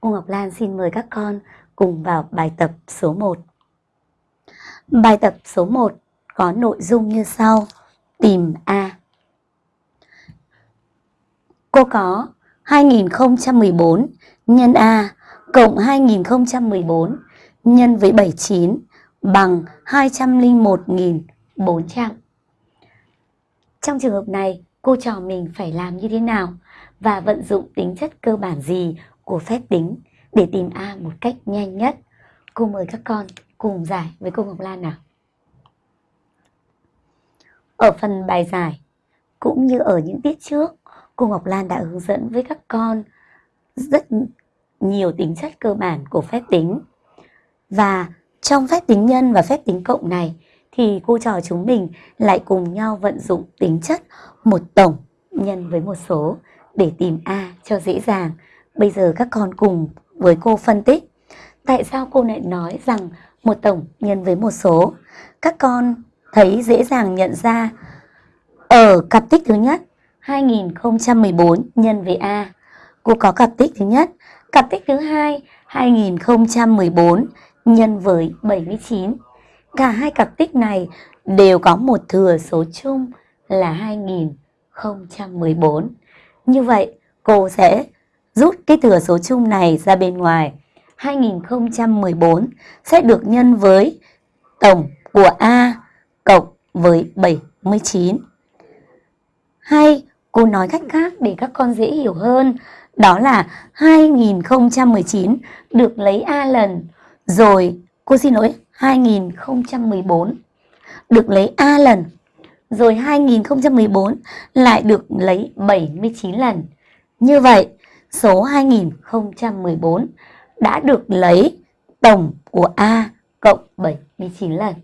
cô Ngọc Lan xin mời các con cùng vào bài tập số 1. Bài tập số 1 có nội dung như sau. Tìm A. Cô có 2014 nhân A cộng 2014 nhân với 79 bằng 201.400. Trong trường hợp này, cô trò mình phải làm như thế nào và vận dụng tính chất cơ bản gì của phép tính để tìm A một cách nhanh nhất. Cô mời các con cùng giải với cô Ngọc Lan nào. Ở phần bài giải, cũng như ở những tiết trước, cô Ngọc Lan đã hướng dẫn với các con rất nhiều tính chất cơ bản của phép tính. Và trong phép tính nhân và phép tính cộng này thì cô trò chúng mình lại cùng nhau vận dụng tính chất một tổng nhân với một số để tìm A cho dễ dàng. Bây giờ các con cùng với cô phân tích. Tại sao cô lại nói rằng một tổng nhân với một số? Các con thấy dễ dàng nhận ra ở cặp tích thứ nhất 2014 nhân với A. Cô có cặp tích thứ nhất. Cặp tích thứ hai 2014 nhân với 79. Cả hai cặp tích này đều có một thừa số chung là 2014. Như vậy, cô sẽ rút cái thừa số chung này ra bên ngoài. 2014 sẽ được nhân với tổng của A cộng với 79. Hay cô nói cách khác để các con dễ hiểu hơn. Đó là 2019 được lấy A lần. Rồi cô xin lỗi 2014 được lấy A lần. Rồi 2014 lại được lấy 79 lần. Như vậy số 2014 đã được lấy tổng của A cộng 79 lần.